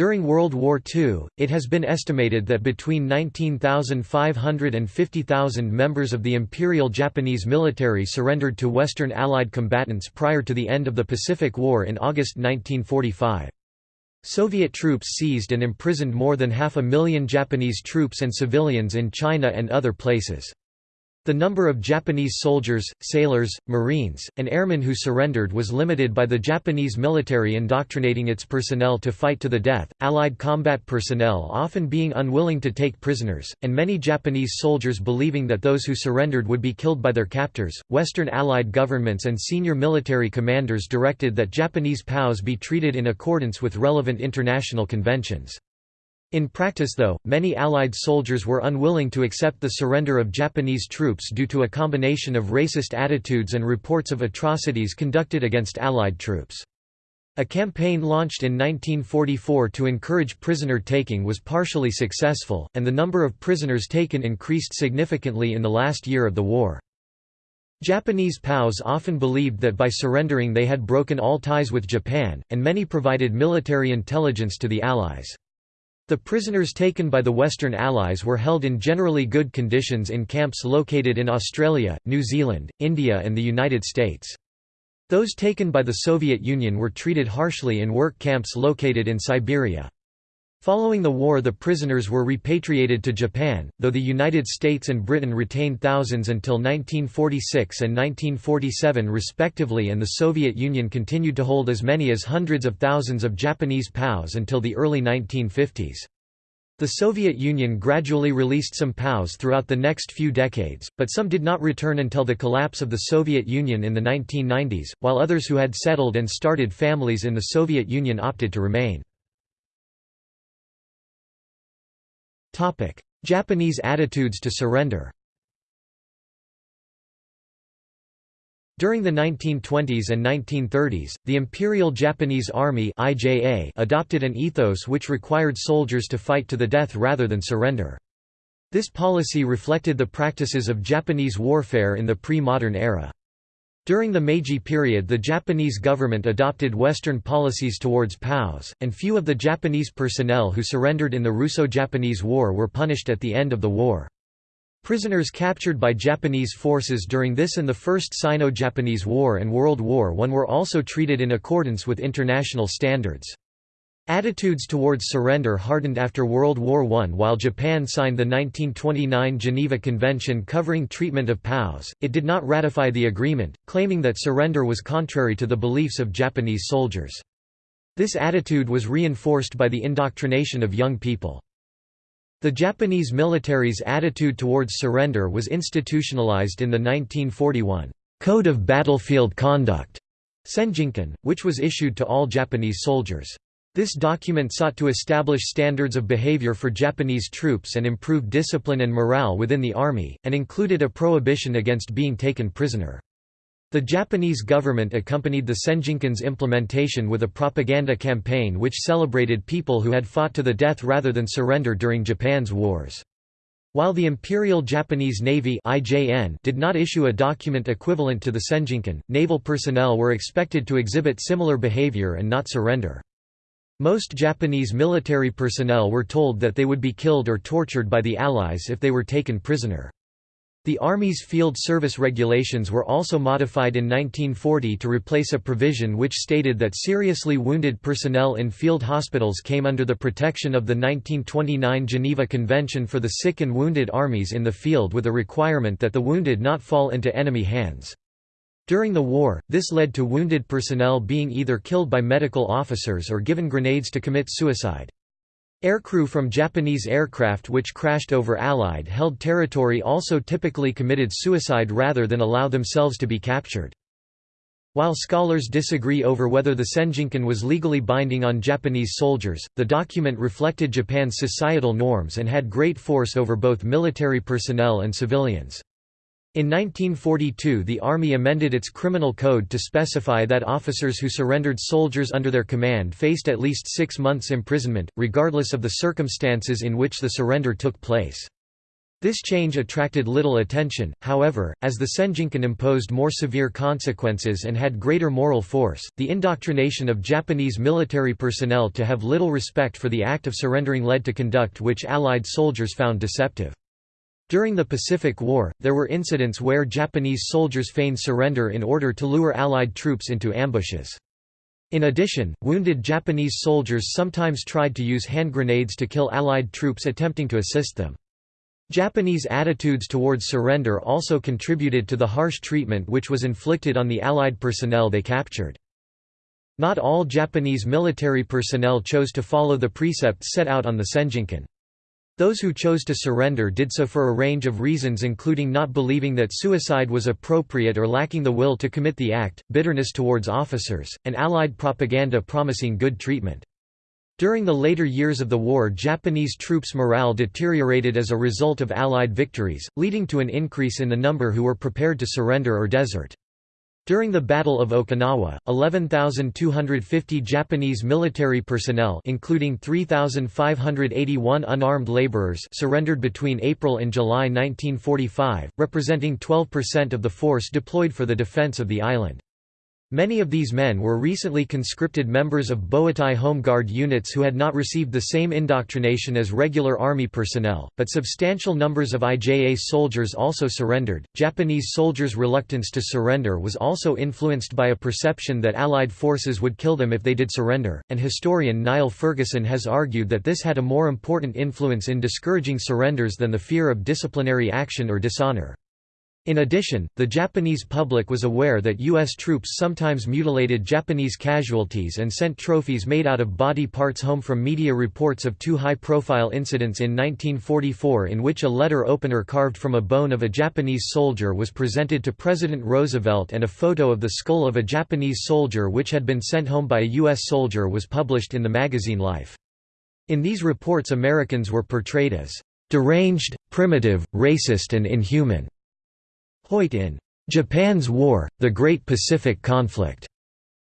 During World War II, it has been estimated that between 19,500 and 50,000 members of the Imperial Japanese military surrendered to Western Allied combatants prior to the end of the Pacific War in August 1945. Soviet troops seized and imprisoned more than half a million Japanese troops and civilians in China and other places. The number of Japanese soldiers, sailors, marines, and airmen who surrendered was limited by the Japanese military indoctrinating its personnel to fight to the death, Allied combat personnel often being unwilling to take prisoners, and many Japanese soldiers believing that those who surrendered would be killed by their captors. Western Allied governments and senior military commanders directed that Japanese POWs be treated in accordance with relevant international conventions. In practice though, many Allied soldiers were unwilling to accept the surrender of Japanese troops due to a combination of racist attitudes and reports of atrocities conducted against Allied troops. A campaign launched in 1944 to encourage prisoner-taking was partially successful, and the number of prisoners taken increased significantly in the last year of the war. Japanese POWs often believed that by surrendering they had broken all ties with Japan, and many provided military intelligence to the Allies. The prisoners taken by the Western Allies were held in generally good conditions in camps located in Australia, New Zealand, India and the United States. Those taken by the Soviet Union were treated harshly in work camps located in Siberia. Following the war the prisoners were repatriated to Japan, though the United States and Britain retained thousands until 1946 and 1947 respectively and the Soviet Union continued to hold as many as hundreds of thousands of Japanese POWs until the early 1950s. The Soviet Union gradually released some POWs throughout the next few decades, but some did not return until the collapse of the Soviet Union in the 1990s, while others who had settled and started families in the Soviet Union opted to remain. Japanese attitudes to surrender During the 1920s and 1930s, the Imperial Japanese Army (IJA) adopted an ethos which required soldiers to fight to the death rather than surrender. This policy reflected the practices of Japanese warfare in the pre-modern era. During the Meiji period the Japanese government adopted Western policies towards POWs, and few of the Japanese personnel who surrendered in the Russo-Japanese War were punished at the end of the war. Prisoners captured by Japanese forces during this and the First Sino-Japanese War and World War I were also treated in accordance with international standards. Attitudes towards surrender hardened after World War I While Japan signed the 1929 Geneva Convention covering treatment of POWs, it did not ratify the agreement, claiming that surrender was contrary to the beliefs of Japanese soldiers. This attitude was reinforced by the indoctrination of young people. The Japanese military's attitude towards surrender was institutionalized in the 1941 Code of Battlefield Conduct, Senjinkun, which was issued to all Japanese soldiers. This document sought to establish standards of behavior for Japanese troops and improve discipline and morale within the army, and included a prohibition against being taken prisoner. The Japanese government accompanied the Senjinkun's implementation with a propaganda campaign which celebrated people who had fought to the death rather than surrender during Japan's wars. While the Imperial Japanese Navy did not issue a document equivalent to the Senjinkun, naval personnel were expected to exhibit similar behavior and not surrender. Most Japanese military personnel were told that they would be killed or tortured by the Allies if they were taken prisoner. The Army's field service regulations were also modified in 1940 to replace a provision which stated that seriously wounded personnel in field hospitals came under the protection of the 1929 Geneva Convention for the Sick and Wounded Armies in the field with a requirement that the wounded not fall into enemy hands. During the war, this led to wounded personnel being either killed by medical officers or given grenades to commit suicide. Aircrew from Japanese aircraft which crashed over Allied-held territory also typically committed suicide rather than allow themselves to be captured. While scholars disagree over whether the Senjinkun was legally binding on Japanese soldiers, the document reflected Japan's societal norms and had great force over both military personnel and civilians. In 1942 the Army amended its criminal code to specify that officers who surrendered soldiers under their command faced at least six months imprisonment, regardless of the circumstances in which the surrender took place. This change attracted little attention, however, as the Senjinkun imposed more severe consequences and had greater moral force. The indoctrination of Japanese military personnel to have little respect for the act of surrendering led to conduct which Allied soldiers found deceptive. During the Pacific War, there were incidents where Japanese soldiers feigned surrender in order to lure Allied troops into ambushes. In addition, wounded Japanese soldiers sometimes tried to use hand grenades to kill Allied troops attempting to assist them. Japanese attitudes towards surrender also contributed to the harsh treatment which was inflicted on the Allied personnel they captured. Not all Japanese military personnel chose to follow the precepts set out on the Senjinkun. Those who chose to surrender did so for a range of reasons including not believing that suicide was appropriate or lacking the will to commit the act, bitterness towards officers, and Allied propaganda promising good treatment. During the later years of the war Japanese troops' morale deteriorated as a result of Allied victories, leading to an increase in the number who were prepared to surrender or desert. During the Battle of Okinawa, 11,250 Japanese military personnel including 3,581 unarmed laborers surrendered between April and July 1945, representing 12% of the force deployed for the defense of the island. Many of these men were recently conscripted members of Boeitai Home Guard units who had not received the same indoctrination as regular army personnel, but substantial numbers of IJA soldiers also surrendered. Japanese soldiers' reluctance to surrender was also influenced by a perception that Allied forces would kill them if they did surrender, and historian Niall Ferguson has argued that this had a more important influence in discouraging surrenders than the fear of disciplinary action or dishonor. In addition, the Japanese public was aware that U.S. troops sometimes mutilated Japanese casualties and sent trophies made out of body parts home from media reports of two high-profile incidents in 1944 in which a letter opener carved from a bone of a Japanese soldier was presented to President Roosevelt and a photo of the skull of a Japanese soldier which had been sent home by a U.S. soldier was published in the magazine Life. In these reports Americans were portrayed as deranged, primitive, racist and inhuman. Hoyt in Japan's War, The Great Pacific Conflict,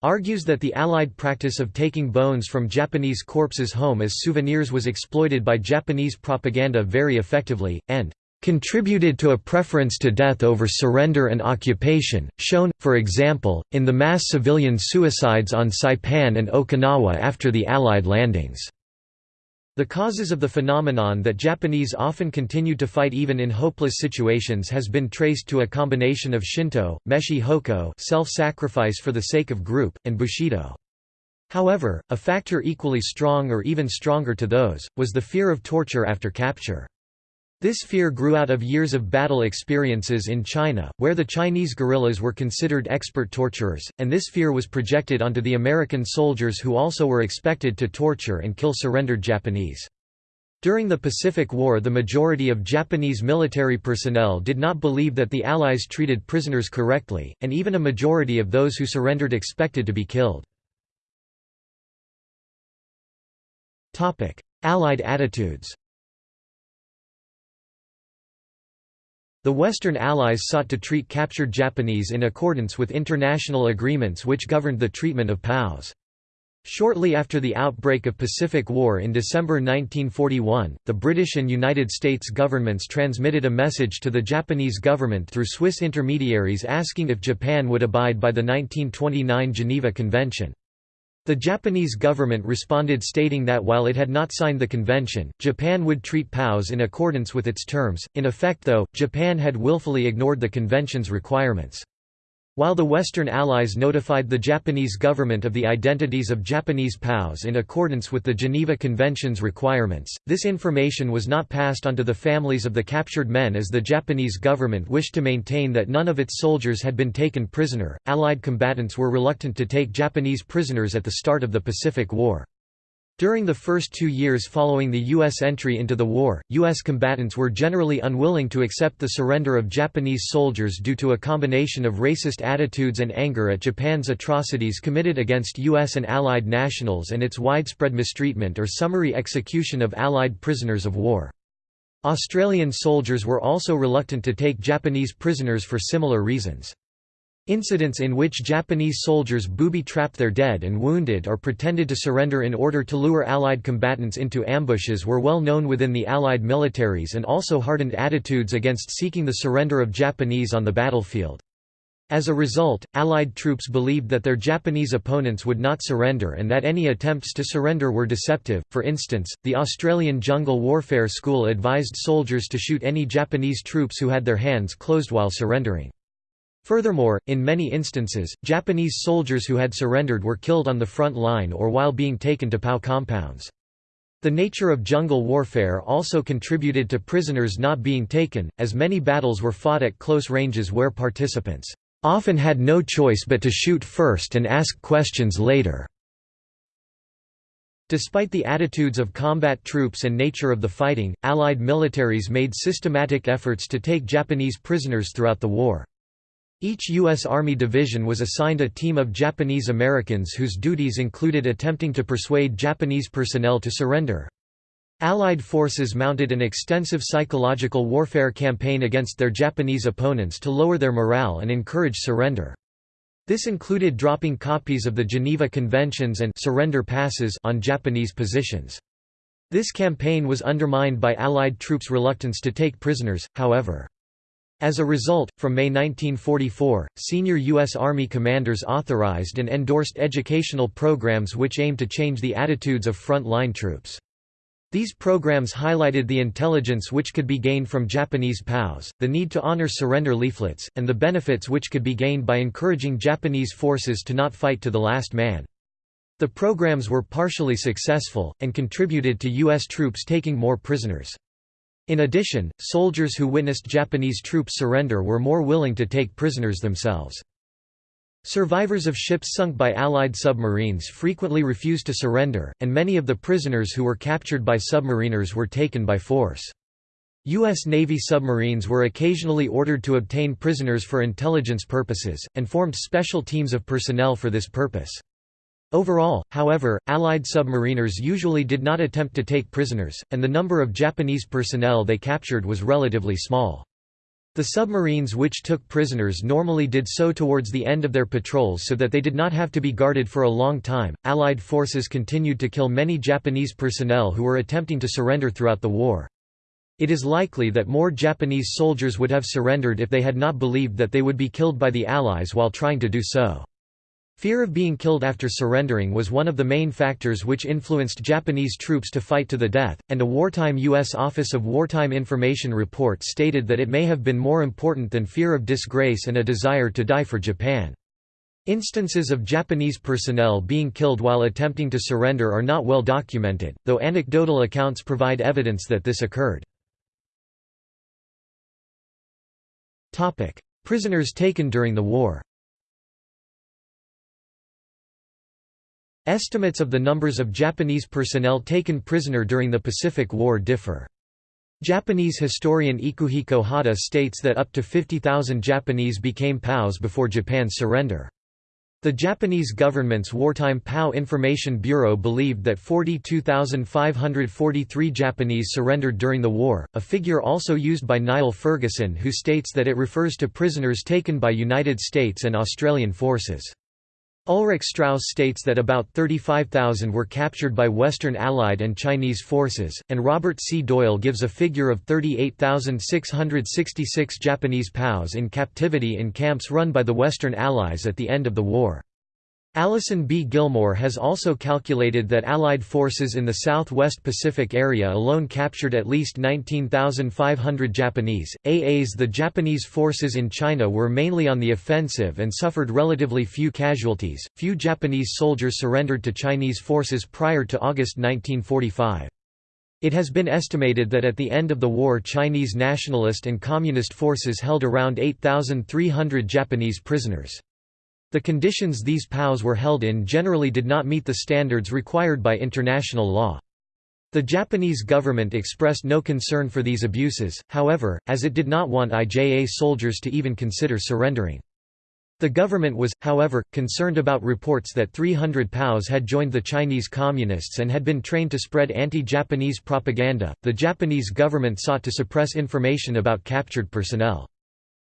argues that the Allied practice of taking bones from Japanese corpses home as souvenirs was exploited by Japanese propaganda very effectively, and contributed to a preference to death over surrender and occupation, shown, for example, in the mass civilian suicides on Saipan and Okinawa after the Allied landings. The causes of the phenomenon that Japanese often continued to fight even in hopeless situations has been traced to a combination of Shinto, Meshi Hoko self-sacrifice for the sake of group, and Bushido. However, a factor equally strong or even stronger to those, was the fear of torture after capture. This fear grew out of years of battle experiences in China, where the Chinese guerrillas were considered expert torturers, and this fear was projected onto the American soldiers who also were expected to torture and kill surrendered Japanese. During the Pacific War the majority of Japanese military personnel did not believe that the Allies treated prisoners correctly, and even a majority of those who surrendered expected to be killed. Allied attitudes The Western Allies sought to treat captured Japanese in accordance with international agreements which governed the treatment of POWs. Shortly after the outbreak of Pacific War in December 1941, the British and United States governments transmitted a message to the Japanese government through Swiss intermediaries asking if Japan would abide by the 1929 Geneva Convention. The Japanese government responded stating that while it had not signed the convention, Japan would treat POWs in accordance with its terms. In effect though, Japan had willfully ignored the convention's requirements. While the Western Allies notified the Japanese government of the identities of Japanese POWs in accordance with the Geneva Convention's requirements, this information was not passed on to the families of the captured men as the Japanese government wished to maintain that none of its soldiers had been taken prisoner. Allied combatants were reluctant to take Japanese prisoners at the start of the Pacific War. During the first two years following the U.S. entry into the war, U.S. combatants were generally unwilling to accept the surrender of Japanese soldiers due to a combination of racist attitudes and anger at Japan's atrocities committed against U.S. and Allied nationals and its widespread mistreatment or summary execution of Allied prisoners of war. Australian soldiers were also reluctant to take Japanese prisoners for similar reasons. Incidents in which Japanese soldiers booby-trapped their dead and wounded or pretended to surrender in order to lure Allied combatants into ambushes were well known within the Allied militaries and also hardened attitudes against seeking the surrender of Japanese on the battlefield. As a result, Allied troops believed that their Japanese opponents would not surrender and that any attempts to surrender were deceptive. For instance, the Australian Jungle Warfare School advised soldiers to shoot any Japanese troops who had their hands closed while surrendering. Furthermore, in many instances, Japanese soldiers who had surrendered were killed on the front line or while being taken to POW compounds. The nature of jungle warfare also contributed to prisoners not being taken, as many battles were fought at close ranges where participants often had no choice but to shoot first and ask questions later. Despite the attitudes of combat troops and nature of the fighting, Allied militaries made systematic efforts to take Japanese prisoners throughout the war. Each U.S. Army division was assigned a team of Japanese Americans whose duties included attempting to persuade Japanese personnel to surrender. Allied forces mounted an extensive psychological warfare campaign against their Japanese opponents to lower their morale and encourage surrender. This included dropping copies of the Geneva Conventions and surrender passes on Japanese positions. This campaign was undermined by Allied troops' reluctance to take prisoners, however. As a result, from May 1944, senior U.S. Army commanders authorized and endorsed educational programs which aimed to change the attitudes of front-line troops. These programs highlighted the intelligence which could be gained from Japanese POWs, the need to honor surrender leaflets, and the benefits which could be gained by encouraging Japanese forces to not fight to the last man. The programs were partially successful, and contributed to U.S. troops taking more prisoners. In addition, soldiers who witnessed Japanese troops surrender were more willing to take prisoners themselves. Survivors of ships sunk by Allied submarines frequently refused to surrender, and many of the prisoners who were captured by submariners were taken by force. U.S. Navy submarines were occasionally ordered to obtain prisoners for intelligence purposes, and formed special teams of personnel for this purpose. Overall, however, Allied submariners usually did not attempt to take prisoners, and the number of Japanese personnel they captured was relatively small. The submarines which took prisoners normally did so towards the end of their patrols so that they did not have to be guarded for a long time. Allied forces continued to kill many Japanese personnel who were attempting to surrender throughout the war. It is likely that more Japanese soldiers would have surrendered if they had not believed that they would be killed by the Allies while trying to do so. Fear of being killed after surrendering was one of the main factors which influenced Japanese troops to fight to the death, and a wartime U.S. Office of Wartime Information report stated that it may have been more important than fear of disgrace and a desire to die for Japan. Instances of Japanese personnel being killed while attempting to surrender are not well documented, though anecdotal accounts provide evidence that this occurred. Prisoners taken during the war Estimates of the numbers of Japanese personnel taken prisoner during the Pacific War differ. Japanese historian Ikuhiko Hata states that up to 50,000 Japanese became POWs before Japan's surrender. The Japanese government's Wartime POW Information Bureau believed that 42,543 Japanese surrendered during the war, a figure also used by Niall Ferguson who states that it refers to prisoners taken by United States and Australian forces. Ulrich Straus states that about 35,000 were captured by Western Allied and Chinese forces, and Robert C. Doyle gives a figure of 38,666 Japanese POWs in captivity in camps run by the Western Allies at the end of the war. Allison B. Gilmore has also calculated that Allied forces in the southwest Pacific area alone captured at least 19,500 Japanese. AAs The Japanese forces in China were mainly on the offensive and suffered relatively few casualties. Few Japanese soldiers surrendered to Chinese forces prior to August 1945. It has been estimated that at the end of the war Chinese nationalist and communist forces held around 8,300 Japanese prisoners. The conditions these POWs were held in generally did not meet the standards required by international law. The Japanese government expressed no concern for these abuses, however, as it did not want IJA soldiers to even consider surrendering. The government was, however, concerned about reports that 300 POWs had joined the Chinese Communists and had been trained to spread anti-Japanese propaganda. The Japanese government sought to suppress information about captured personnel.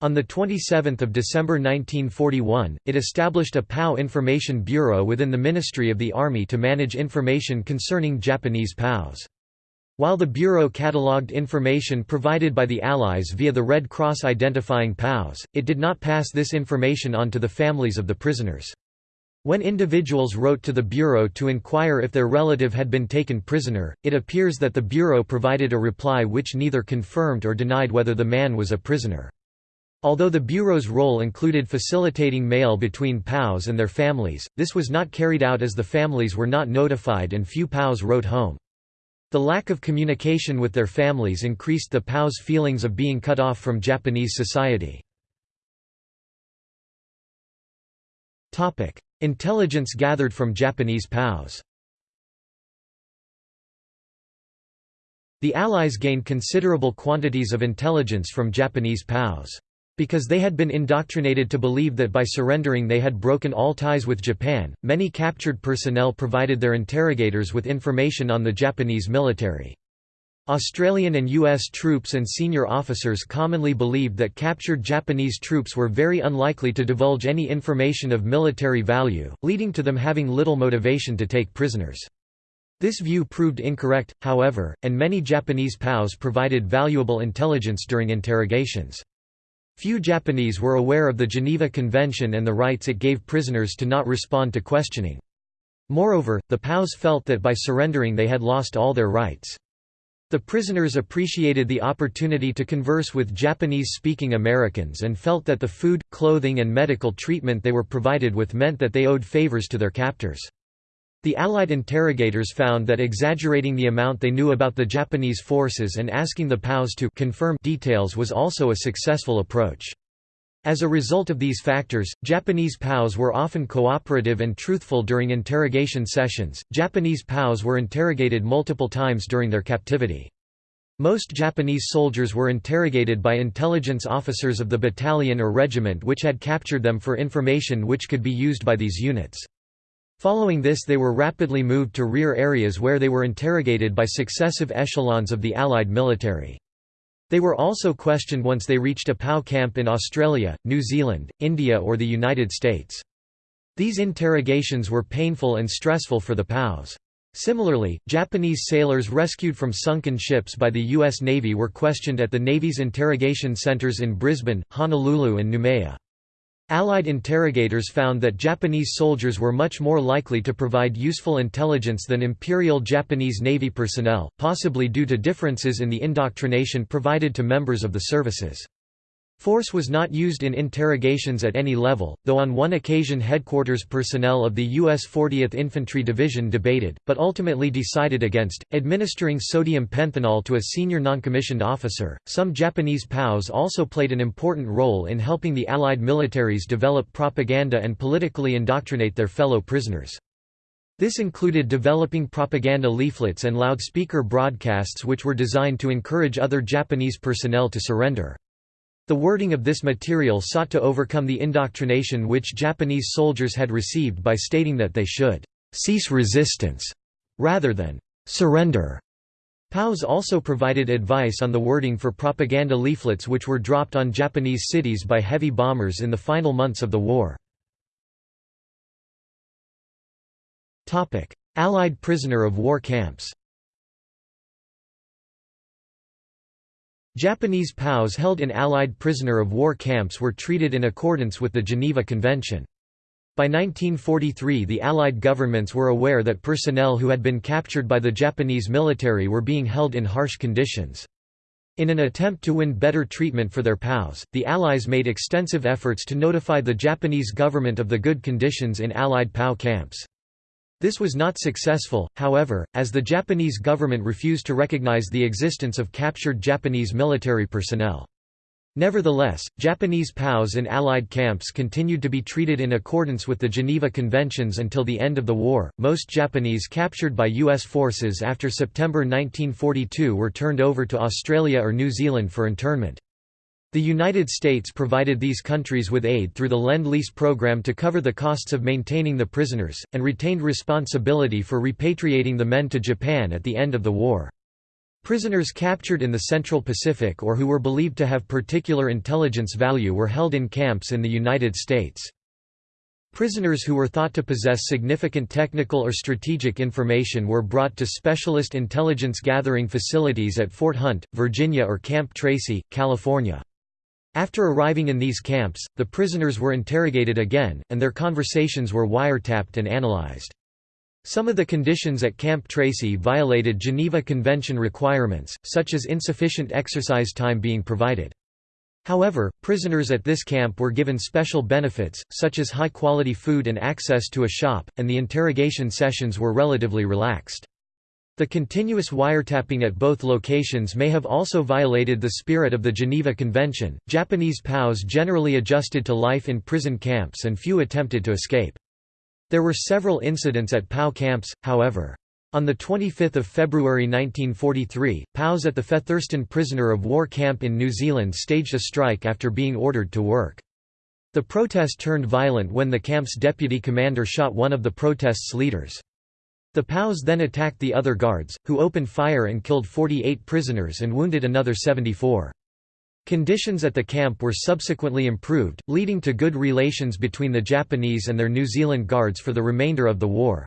On 27 December 1941, it established a POW Information Bureau within the Ministry of the Army to manage information concerning Japanese POWs. While the Bureau catalogued information provided by the Allies via the Red Cross identifying POWs, it did not pass this information on to the families of the prisoners. When individuals wrote to the Bureau to inquire if their relative had been taken prisoner, it appears that the Bureau provided a reply which neither confirmed or denied whether the man was a prisoner. Although the Bureau's role included facilitating mail between POWs and their families, this was not carried out as the families were not notified and few POWs wrote home. The lack of communication with their families increased the POWs' feelings of being cut off from Japanese society. Intelligence gathered from Japanese POWs The Allies gained considerable quantities of intelligence from Japanese POWs. Because they had been indoctrinated to believe that by surrendering they had broken all ties with Japan, many captured personnel provided their interrogators with information on the Japanese military. Australian and U.S. troops and senior officers commonly believed that captured Japanese troops were very unlikely to divulge any information of military value, leading to them having little motivation to take prisoners. This view proved incorrect, however, and many Japanese POWs provided valuable intelligence during interrogations. Few Japanese were aware of the Geneva Convention and the rights it gave prisoners to not respond to questioning. Moreover, the POWs felt that by surrendering they had lost all their rights. The prisoners appreciated the opportunity to converse with Japanese-speaking Americans and felt that the food, clothing and medical treatment they were provided with meant that they owed favors to their captors. The Allied interrogators found that exaggerating the amount they knew about the Japanese forces and asking the POWs to confirm details was also a successful approach. As a result of these factors, Japanese POWs were often cooperative and truthful during interrogation sessions. Japanese POWs were interrogated multiple times during their captivity. Most Japanese soldiers were interrogated by intelligence officers of the battalion or regiment which had captured them for information which could be used by these units. Following this they were rapidly moved to rear areas where they were interrogated by successive echelons of the Allied military. They were also questioned once they reached a POW camp in Australia, New Zealand, India or the United States. These interrogations were painful and stressful for the POWs. Similarly, Japanese sailors rescued from sunken ships by the U.S. Navy were questioned at the Navy's interrogation centers in Brisbane, Honolulu and Noumea. Allied interrogators found that Japanese soldiers were much more likely to provide useful intelligence than Imperial Japanese Navy personnel, possibly due to differences in the indoctrination provided to members of the services. Force was not used in interrogations at any level, though on one occasion headquarters personnel of the U.S. 40th Infantry Division debated, but ultimately decided against, administering sodium pentothal to a senior noncommissioned officer. Some Japanese POWs also played an important role in helping the Allied militaries develop propaganda and politically indoctrinate their fellow prisoners. This included developing propaganda leaflets and loudspeaker broadcasts which were designed to encourage other Japanese personnel to surrender. The wording of this material sought to overcome the indoctrination which Japanese soldiers had received by stating that they should cease resistance rather than surrender. POWs also provided advice on the wording for propaganda leaflets which were dropped on Japanese cities by heavy bombers in the final months of the war. Allied prisoner of war camps Japanese POWs held in Allied prisoner of war camps were treated in accordance with the Geneva Convention. By 1943 the Allied governments were aware that personnel who had been captured by the Japanese military were being held in harsh conditions. In an attempt to win better treatment for their POWs, the Allies made extensive efforts to notify the Japanese government of the good conditions in Allied POW camps. This was not successful, however, as the Japanese government refused to recognize the existence of captured Japanese military personnel. Nevertheless, Japanese POWs in Allied camps continued to be treated in accordance with the Geneva Conventions until the end of the war. Most Japanese captured by U.S. forces after September 1942 were turned over to Australia or New Zealand for internment. The United States provided these countries with aid through the Lend-Lease program to cover the costs of maintaining the prisoners, and retained responsibility for repatriating the men to Japan at the end of the war. Prisoners captured in the Central Pacific or who were believed to have particular intelligence value were held in camps in the United States. Prisoners who were thought to possess significant technical or strategic information were brought to specialist intelligence gathering facilities at Fort Hunt, Virginia or Camp Tracy, California. After arriving in these camps, the prisoners were interrogated again, and their conversations were wiretapped and analyzed. Some of the conditions at Camp Tracy violated Geneva Convention requirements, such as insufficient exercise time being provided. However, prisoners at this camp were given special benefits, such as high-quality food and access to a shop, and the interrogation sessions were relatively relaxed. The continuous wiretapping at both locations may have also violated the spirit of the Geneva Convention. Japanese POWs generally adjusted to life in prison camps and few attempted to escape. There were several incidents at POW camps, however. On 25 February 1943, POWs at the Featherston prisoner of war camp in New Zealand staged a strike after being ordered to work. The protest turned violent when the camp's deputy commander shot one of the protest's leaders. The POWs then attacked the other guards, who opened fire and killed 48 prisoners and wounded another 74. Conditions at the camp were subsequently improved, leading to good relations between the Japanese and their New Zealand guards for the remainder of the war.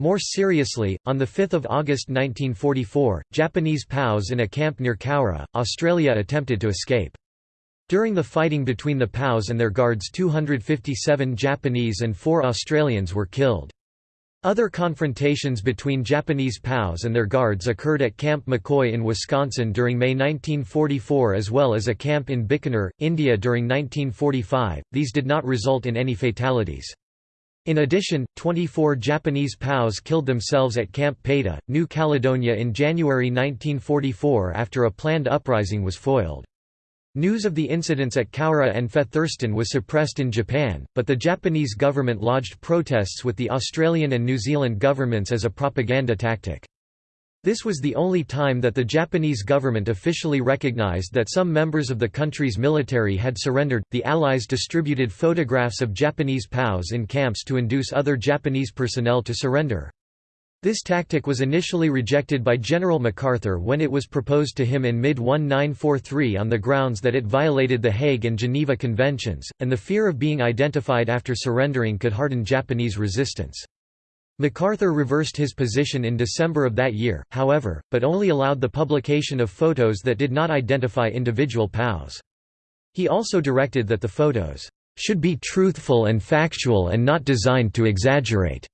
More seriously, on 5 August 1944, Japanese POWs in a camp near Cowra, Australia attempted to escape. During the fighting between the POWs and their guards 257 Japanese and 4 Australians were killed. Other confrontations between Japanese POWs and their guards occurred at Camp McCoy in Wisconsin during May 1944 as well as a camp in Bikaner, India during 1945, these did not result in any fatalities. In addition, 24 Japanese POWs killed themselves at Camp Paita, New Caledonia in January 1944 after a planned uprising was foiled. News of the incidents at Cowra and Featherston was suppressed in Japan, but the Japanese government lodged protests with the Australian and New Zealand governments as a propaganda tactic. This was the only time that the Japanese government officially recognized that some members of the country's military had surrendered. The Allies distributed photographs of Japanese POWs in camps to induce other Japanese personnel to surrender. This tactic was initially rejected by General MacArthur when it was proposed to him in mid-1943 on the grounds that it violated the Hague and Geneva Conventions, and the fear of being identified after surrendering could harden Japanese resistance. MacArthur reversed his position in December of that year, however, but only allowed the publication of photos that did not identify individual POWs. He also directed that the photos should be truthful and factual and not designed to exaggerate.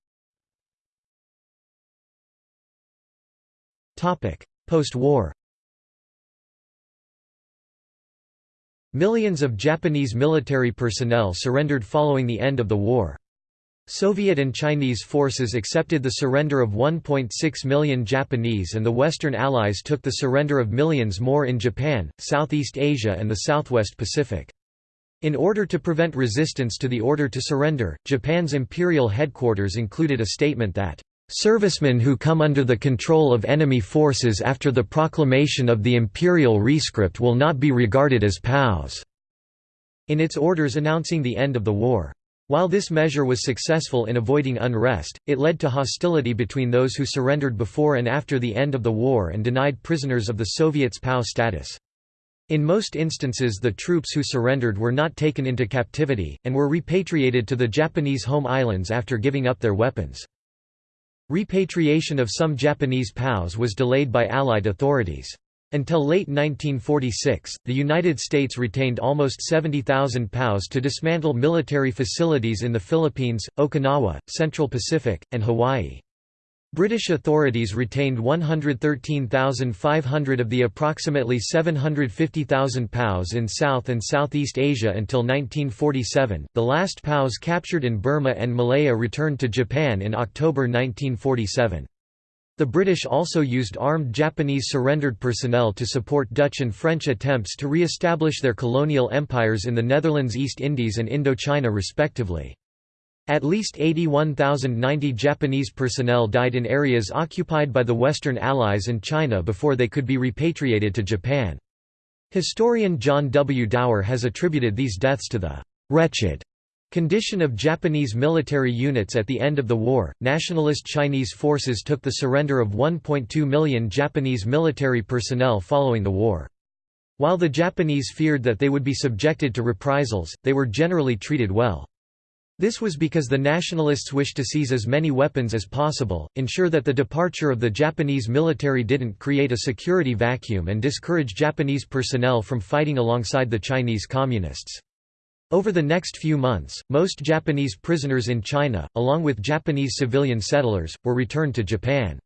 Post-war Millions of Japanese military personnel surrendered following the end of the war. Soviet and Chinese forces accepted the surrender of 1.6 million Japanese and the Western Allies took the surrender of millions more in Japan, Southeast Asia and the Southwest Pacific. In order to prevent resistance to the order to surrender, Japan's imperial headquarters included a statement that, "...servicemen who come under the control of enemy forces after the proclamation of the imperial rescript will not be regarded as POWs." in its orders announcing the end of the war. While this measure was successful in avoiding unrest, it led to hostility between those who surrendered before and after the end of the war and denied prisoners of the Soviets POW status. In most instances the troops who surrendered were not taken into captivity, and were repatriated to the Japanese home islands after giving up their weapons. Repatriation of some Japanese POWs was delayed by Allied authorities. Until late 1946, the United States retained almost 70,000 POWs to dismantle military facilities in the Philippines, Okinawa, Central Pacific, and Hawaii. British authorities retained 113,500 of the approximately 750,000 POWs in South and Southeast Asia until 1947. The last POWs captured in Burma and Malaya returned to Japan in October 1947. The British also used armed Japanese surrendered personnel to support Dutch and French attempts to re-establish their colonial empires in the Netherlands East Indies and Indochina respectively. At least 81,090 Japanese personnel died in areas occupied by the Western Allies and China before they could be repatriated to Japan. Historian John W. Dower has attributed these deaths to the «wretched» Condition of Japanese military units at the end of the war Nationalist Chinese forces took the surrender of 1.2 million Japanese military personnel following the war. While the Japanese feared that they would be subjected to reprisals, they were generally treated well. This was because the nationalists wished to seize as many weapons as possible, ensure that the departure of the Japanese military didn't create a security vacuum and discourage Japanese personnel from fighting alongside the Chinese Communists. Over the next few months, most Japanese prisoners in China, along with Japanese civilian settlers, were returned to Japan.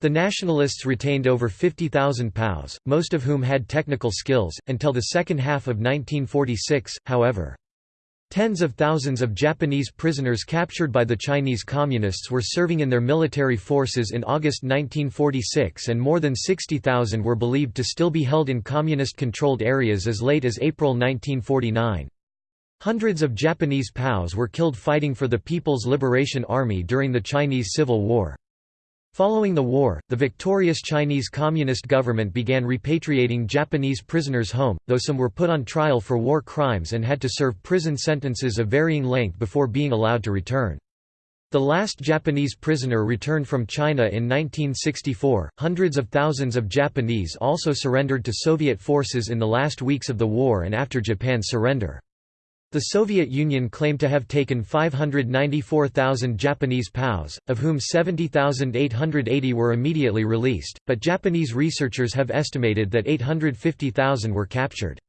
The nationalists retained over 50,000 POWs, most of whom had technical skills, until the second half of 1946, however. Tens of thousands of Japanese prisoners captured by the Chinese Communists were serving in their military forces in August 1946 and more than 60,000 were believed to still be held in Communist-controlled areas as late as April 1949. Hundreds of Japanese POWs were killed fighting for the People's Liberation Army during the Chinese Civil War. Following the war, the victorious Chinese Communist government began repatriating Japanese prisoners home, though some were put on trial for war crimes and had to serve prison sentences of varying length before being allowed to return. The last Japanese prisoner returned from China in 1964. Hundreds of thousands of Japanese also surrendered to Soviet forces in the last weeks of the war and after Japan's surrender. The Soviet Union claimed to have taken 594,000 Japanese POWs, of whom 70,880 were immediately released, but Japanese researchers have estimated that 850,000 were captured.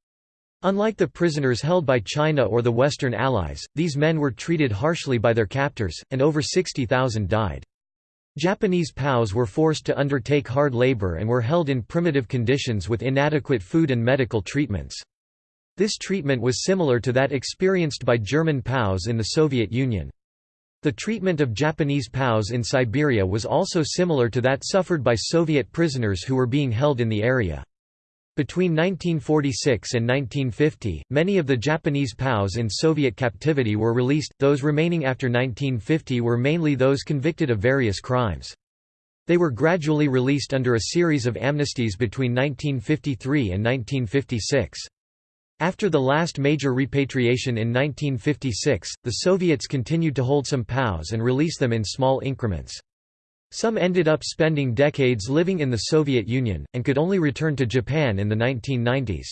Unlike the prisoners held by China or the Western Allies, these men were treated harshly by their captors, and over 60,000 died. Japanese POWs were forced to undertake hard labor and were held in primitive conditions with inadequate food and medical treatments. This treatment was similar to that experienced by German POWs in the Soviet Union. The treatment of Japanese POWs in Siberia was also similar to that suffered by Soviet prisoners who were being held in the area. Between 1946 and 1950, many of the Japanese POWs in Soviet captivity were released, those remaining after 1950 were mainly those convicted of various crimes. They were gradually released under a series of amnesties between 1953 and 1956. After the last major repatriation in 1956, the Soviets continued to hold some POWs and release them in small increments. Some ended up spending decades living in the Soviet Union, and could only return to Japan in the 1990s.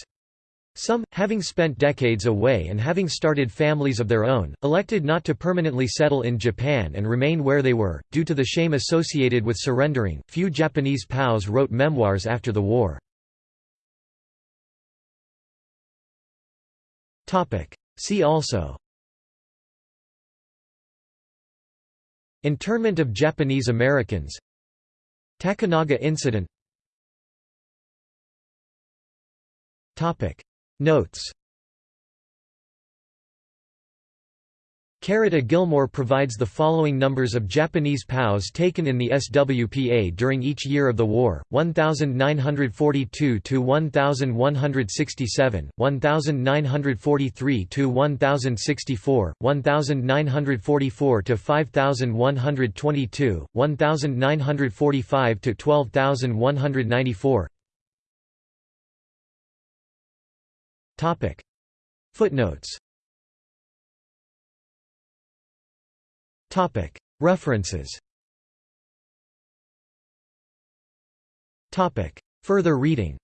Some, having spent decades away and having started families of their own, elected not to permanently settle in Japan and remain where they were, due to the shame associated with surrendering. Few Japanese POWs wrote memoirs after the war. See also. Internment of Japanese Americans. Takanaga Incident. Notes Carrot A. Gilmore provides the following numbers of Japanese POWs taken in the SWPA during each year of the war, 1942 to 1167, 1943 to References. Further reading